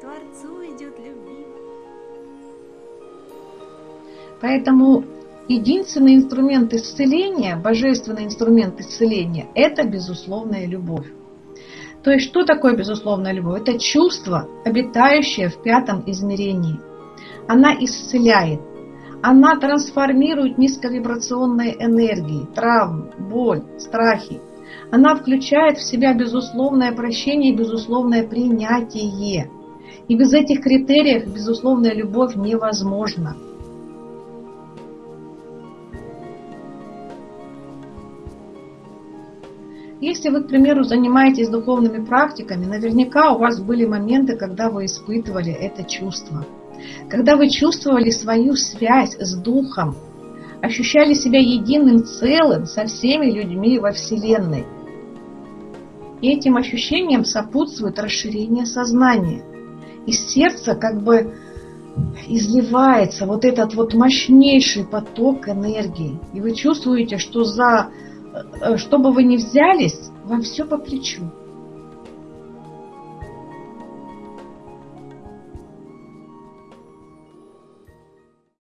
Творцу идет любви. Поэтому единственный инструмент исцеления, божественный инструмент исцеления, это безусловная любовь. То есть что такое безусловная любовь? Это чувство, обитающее в пятом измерении. Она исцеляет, она трансформирует низковибрационные энергии, травмы, боль, страхи. Она включает в себя безусловное прощение и безусловное принятие. И без этих критериев безусловная любовь невозможна. Если вы, к примеру, занимаетесь духовными практиками, наверняка у вас были моменты, когда вы испытывали это чувство. Когда вы чувствовали свою связь с Духом, ощущали себя единым целым со всеми людьми во Вселенной. И этим ощущениям сопутствует расширение сознания. Из сердца как бы изливается вот этот вот мощнейший поток энергии. И вы чувствуете, что за Э, что бы вы ни взялись, вам все по плечу.